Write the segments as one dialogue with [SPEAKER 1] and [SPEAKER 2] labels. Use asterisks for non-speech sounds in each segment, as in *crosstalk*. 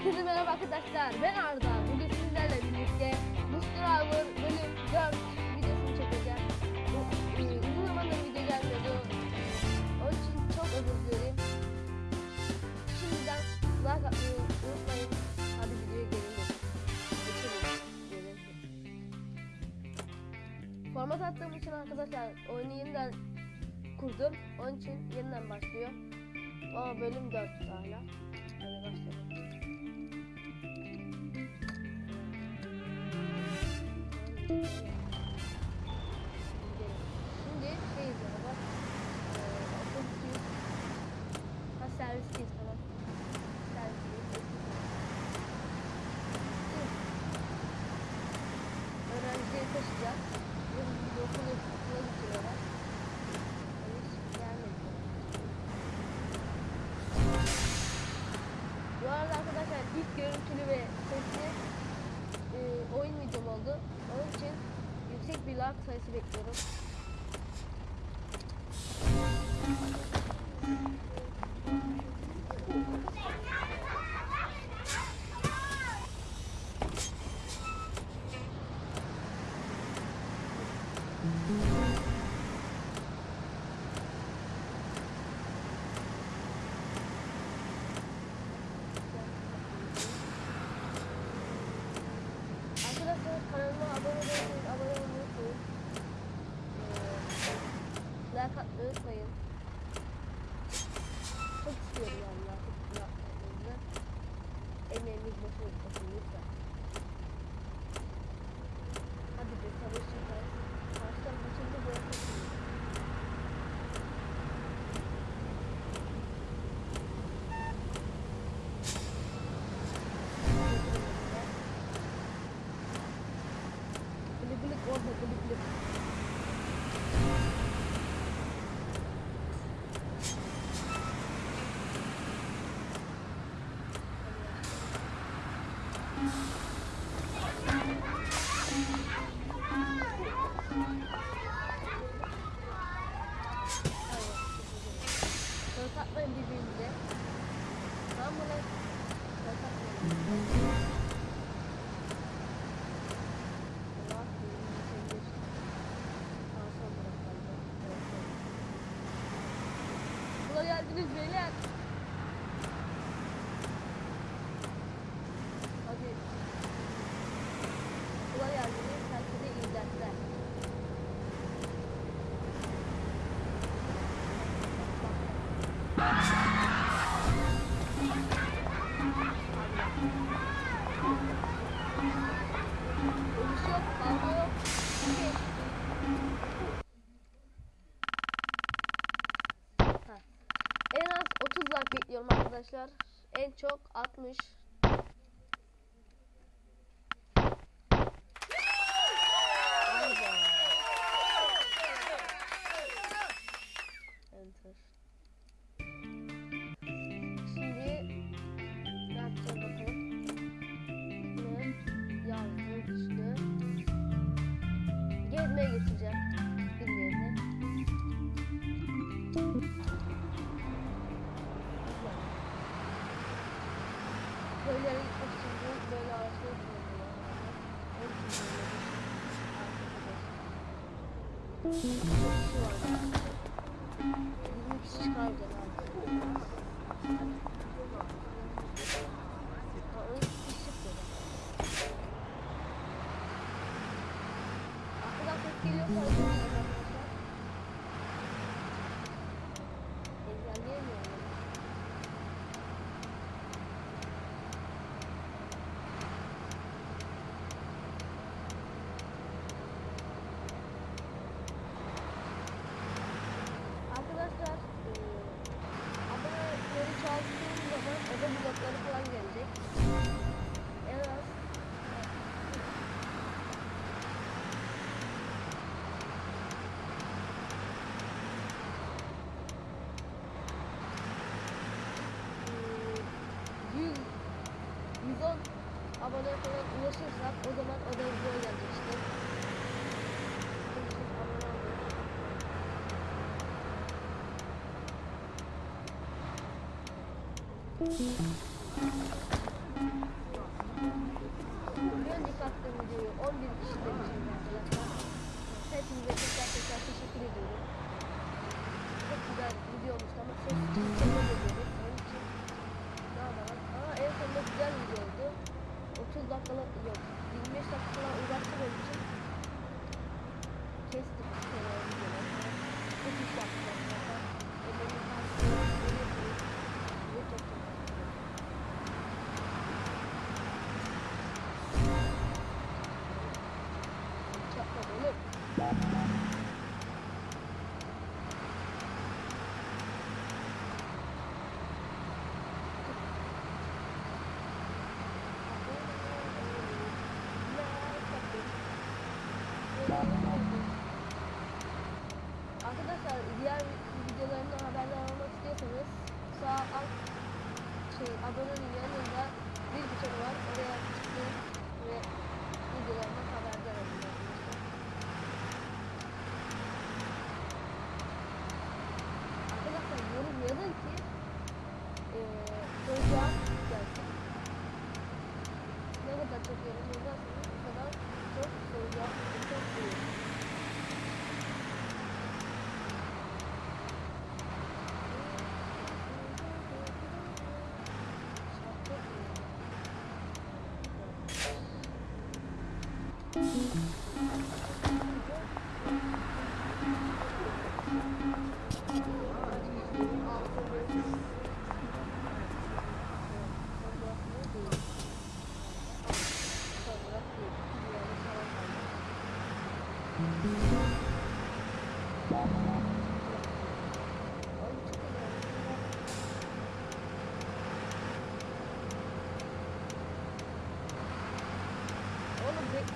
[SPEAKER 1] Herkese merhaba arkadaşlar. Ben Arda. Bugün sizlerle birlikte Mustraver bölüm 4 videosunu çekeceğim. E, uzun zamandır video gelmiyordu. Onun için çok özür dilerim. Şimdiden like atmayı unutmayın. Hadi videoya gelelim. Geçelim. Format attığım için arkadaşlar oyunu yeniden kurdum. Onun için yeniden başlıyor. Ama bölüm 4 hala. Hadi başlayalım. Bye. Sayısı bekliyorum. Atmayı unutmayın. Çok istiyorum yani like atmanızı. Emeğimiz boşuna gitmesin lütfen. Hadi bir çalışacağız. Baştan kaçıncı bırakırsınız. Gülü gülü orada gülü gülü. En az 30 like bekliyorum arkadaşlar. En çok 60. Köylere gitmek için böyle araçlar kullanıyorlar. Çok kişi var. 20 kişi çıkardı herhalde. Ha, 12 kişi çıktı. Arkadan ses geliyorsa konuşursak o zaman o da hızlı oynayacak işte. Bir önceki attığım videoyu 11 kişi demişim arkadaşlar. Hepinize tekrar tekrar teşekkür ediyorum. Çok güzel video olmuştu ama ses çıkmadı dedik. Onun için daha da var. Aa en sonunda güzel video olmuş. 30 dakikalık yok 25 dakika falan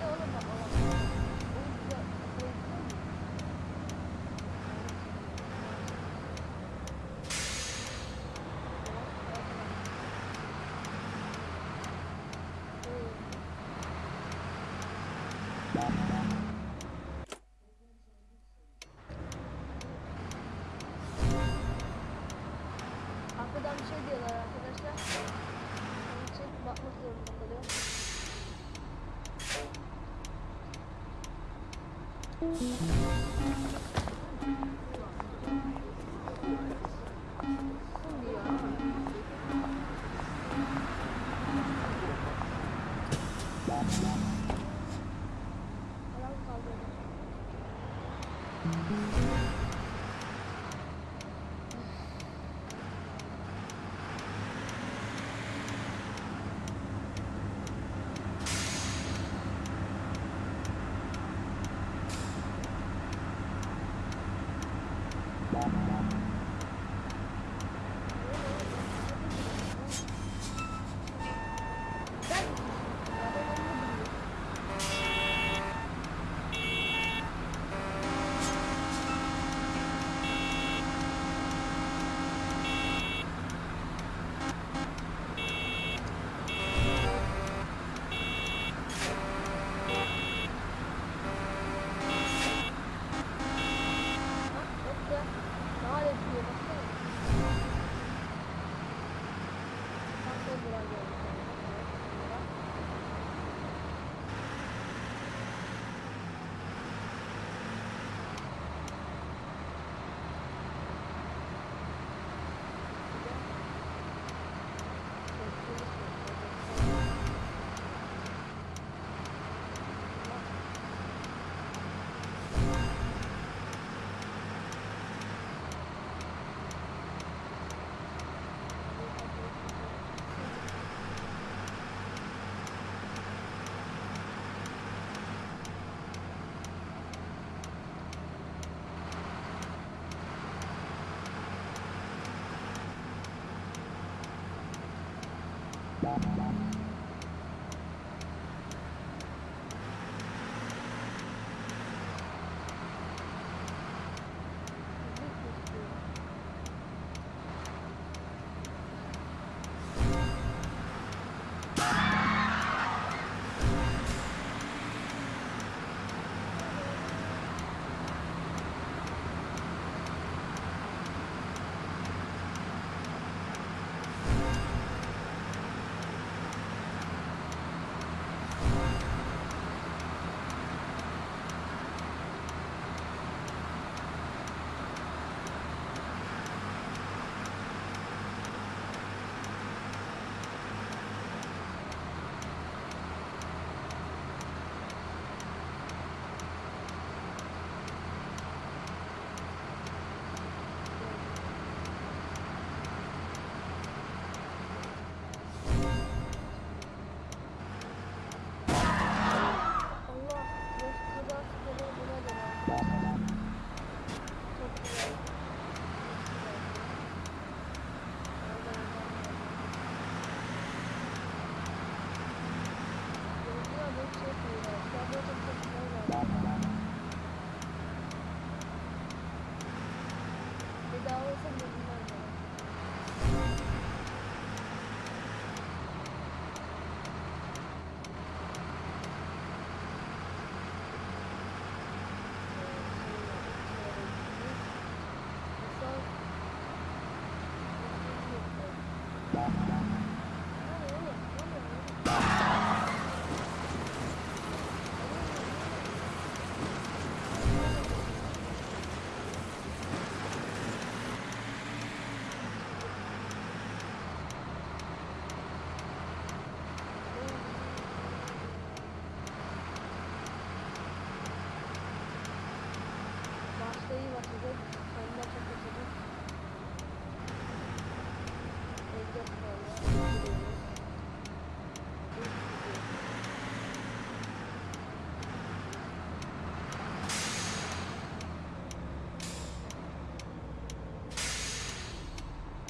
[SPEAKER 1] Let's go.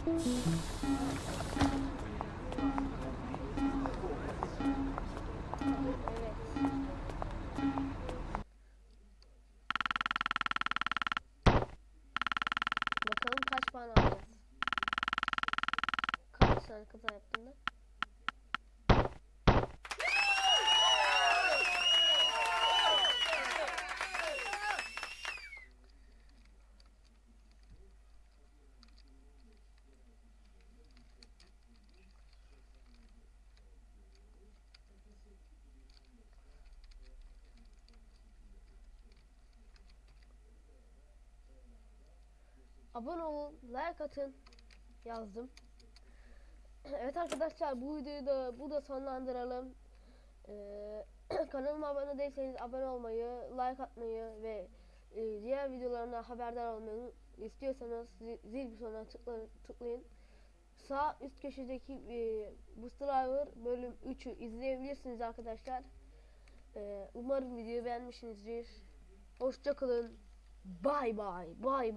[SPEAKER 1] Bakalım kaç puan alacağız. Kaç tane kaza yaptın da? Abone olun, like atın yazdım. *clears throat* Evet arkadaşlar bu videoyu da burada sonlandıralım. Ee, *clears throat* kanalıma abone değilseniz abone olmayı, like atmayı ve e, diğer videolarımdan haberdar olmayı istiyorsanız zi- zil butonuna tıkla- tıklayın. Sağ üst köşedeki e, Booster Driver bölüm 3'ü izleyebilirsiniz arkadaşlar. Ee, umarım videoyu beğenmişsinizdir. Hoşçakalın. Bay bay. Bay bay.